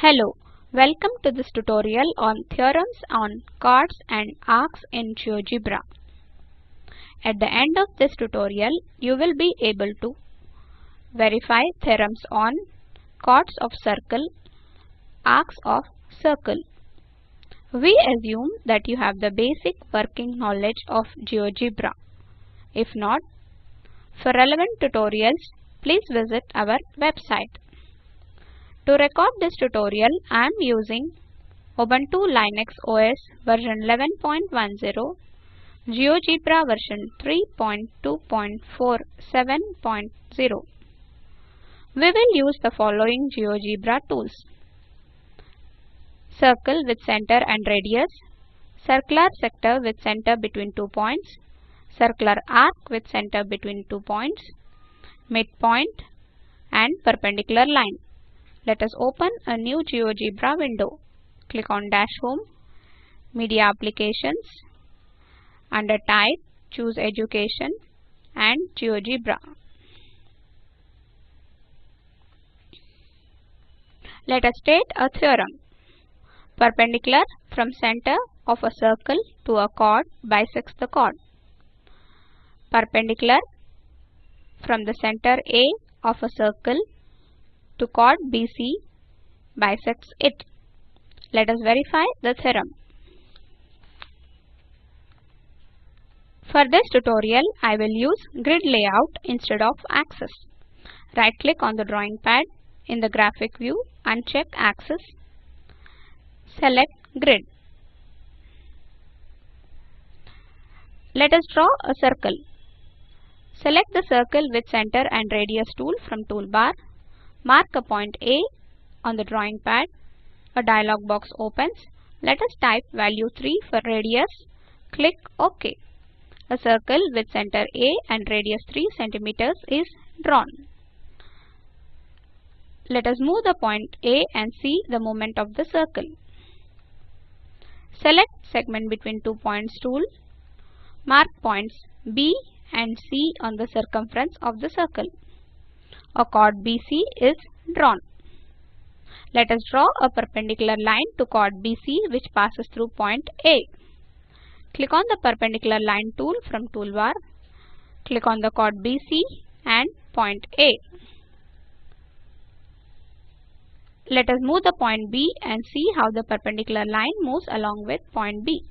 Hello, welcome to this tutorial on theorems on chords and arcs in GeoGebra. At the end of this tutorial, you will be able to verify theorems on chords of circle, arcs of circle. We assume that you have the basic working knowledge of GeoGebra. If not, for relevant tutorials, please visit our website. To record this tutorial, I am using Ubuntu Linux OS version 11.10, GeoGebra version 3.2.47.0. We will use the following GeoGebra tools. Circle with center and radius, circular sector with center between two points, circular arc with center between two points, midpoint and perpendicular line. Let us open a new GeoGebra window. Click on Dash Home, Media Applications. Under Type, choose Education and GeoGebra. Let us state a theorem. Perpendicular from center of a circle to a chord bisects the chord. Perpendicular from the center A of a circle to chord BC bisects it. Let us verify the theorem. For this tutorial, I will use grid layout instead of axis. Right click on the drawing pad in the graphic view uncheck check axis. Select grid. Let us draw a circle. Select the circle with center and radius tool from toolbar. Mark a point A on the drawing pad. A dialog box opens. Let us type value 3 for radius. Click OK. A circle with center A and radius 3 cm is drawn. Let us move the point A and see the movement of the circle. Select segment between two points tool. Mark points B and C on the circumference of the circle. A chord BC is drawn. Let us draw a perpendicular line to chord BC which passes through point A. Click on the perpendicular line tool from toolbar. Click on the chord BC and point A. Let us move the point B and see how the perpendicular line moves along with point B.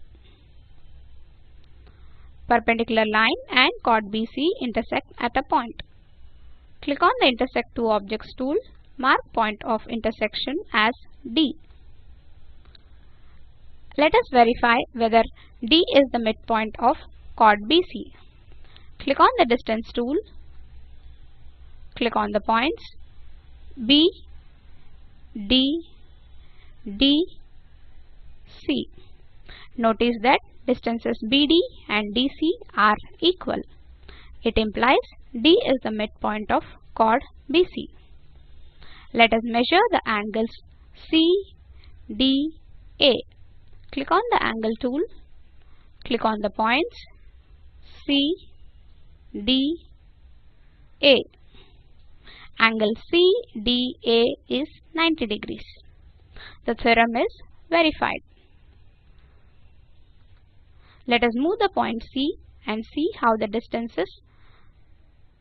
Perpendicular line and chord BC intersect at a point. Click on the intersect two objects tool. Mark point of intersection as D. Let us verify whether D is the midpoint of chord BC. Click on the distance tool. Click on the points B, D, D, C. Notice that distances BD and DC are equal. It implies D is the midpoint of chord BC. Let us measure the angles CDA. Click on the angle tool. Click on the points CDA. Angle CDA is 90 degrees. The theorem is verified. Let us move the point C and see how the distances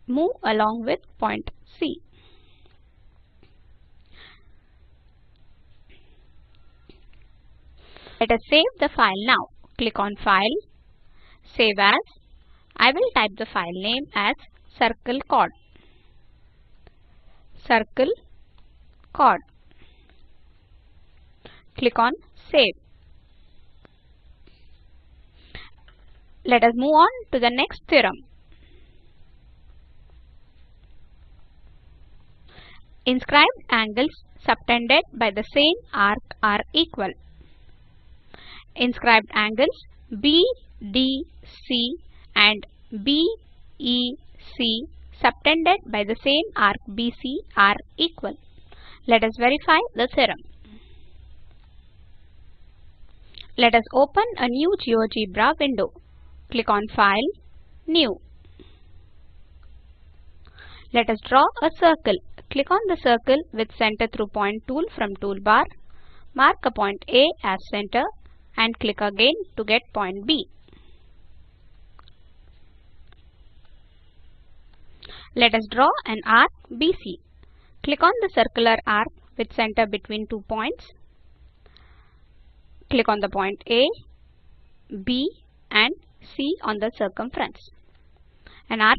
move along with point C. Let us save the file now. Click on File, Save As. I will type the file name as Circle Chord. Circle Chord. Click on Save. Let us move on to the next theorem. Inscribed angles subtended by the same arc are equal. Inscribed angles BDC and BEC subtended by the same arc BC are equal. Let us verify the theorem. Let us open a new GeoGebra window. Click on File, New. Let us draw a circle. Click on the circle with center through point tool from toolbar. Mark a point A as center and click again to get point B. Let us draw an arc BC. Click on the circular arc with center between two points. Click on the point A, B and C on the circumference. An arc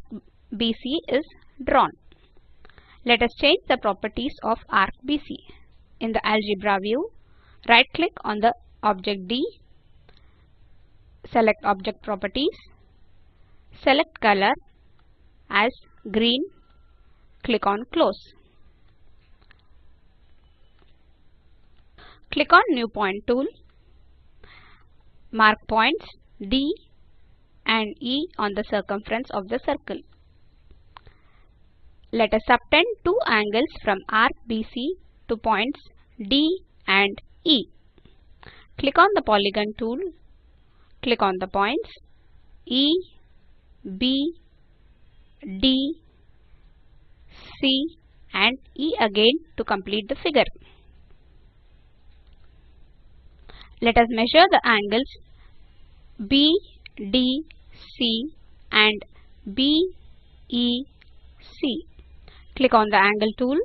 BC is drawn. Let us change the properties of arc BC. In the algebra view, right click on the object D, select object properties, select color as green, click on close. Click on new point tool, mark points D and E on the circumference of the circle. Let us subtend two angles from arc BC to points D and E. Click on the polygon tool, click on the points E, B, D, C and E again to complete the figure. Let us measure the angles B, D, C and B, E, C. Click on the angle tool.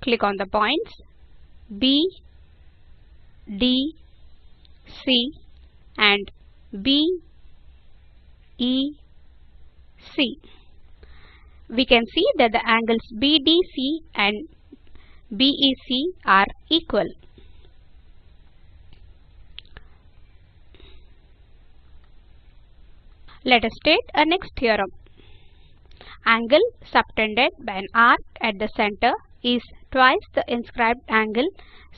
Click on the points B, D, C and B, E, C. We can see that the angles BDC and BEC are equal. Let us state a next theorem. Angle subtended by an arc at the center is twice the inscribed angle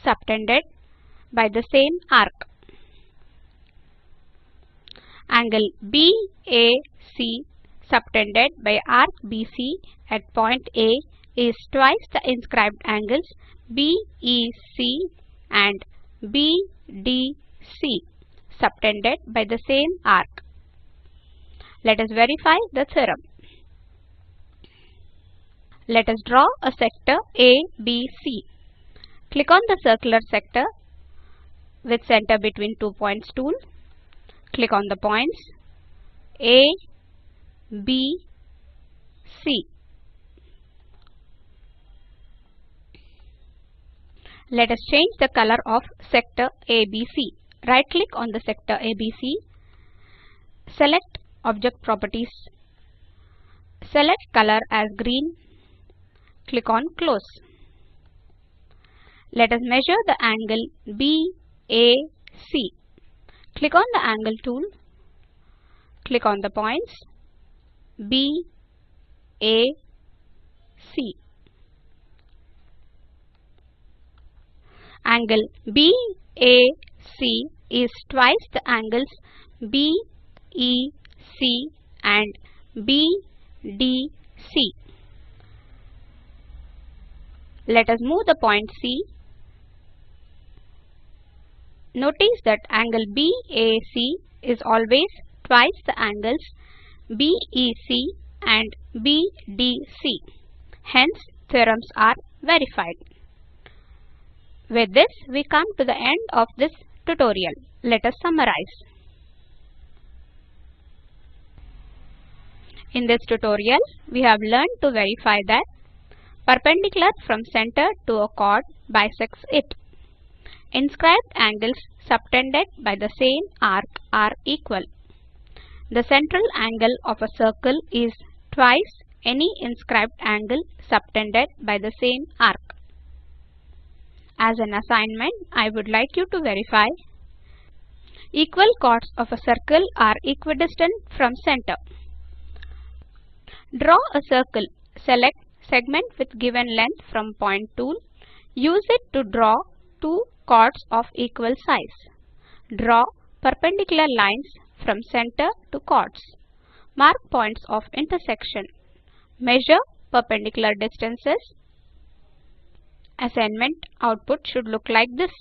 subtended by the same arc. Angle BAC subtended by arc BC at point A is twice the inscribed angles BEC and BDC subtended by the same arc. Let us verify the theorem. Let us draw a sector ABC. Click on the circular sector with center between two points tool. Click on the points A, B, C. Let us change the color of sector ABC. Right click on the sector ABC. Select object properties. Select color as green Click on Close. Let us measure the angle BAC. Click on the angle tool. Click on the points B, A, C. Angle BAC is twice the angles BEC and BDC. Let us move the point C. Notice that angle BAC is always twice the angles BEC and BDC. Hence, theorems are verified. With this, we come to the end of this tutorial. Let us summarize. In this tutorial, we have learned to verify that Perpendicular from center to a chord bisects it. Inscribed angles subtended by the same arc are equal. The central angle of a circle is twice any inscribed angle subtended by the same arc. As an assignment, I would like you to verify equal chords of a circle are equidistant from center. Draw a circle. Select segment with given length from point tool. Use it to draw two chords of equal size. Draw perpendicular lines from center to chords. Mark points of intersection. Measure perpendicular distances. Assignment output should look like this.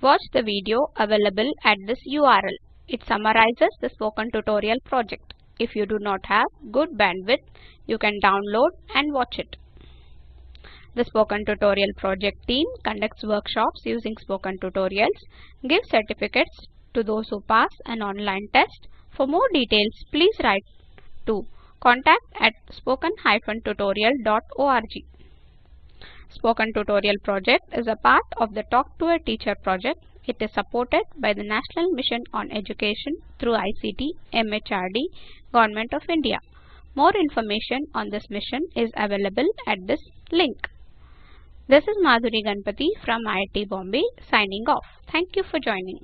Watch the video available at this URL. It summarizes the spoken tutorial project. If you do not have good bandwidth, you can download and watch it. The Spoken Tutorial project team conducts workshops using Spoken Tutorials, gives certificates to those who pass an online test. For more details, please write to contact at spoken-tutorial.org. Spoken Tutorial project is a part of the Talk to a Teacher project. It is supported by the National Mission on Education through ICT, MHRD, Government of India. More information on this mission is available at this link. This is Madhuri Ganpati from IIT Bombay signing off. Thank you for joining.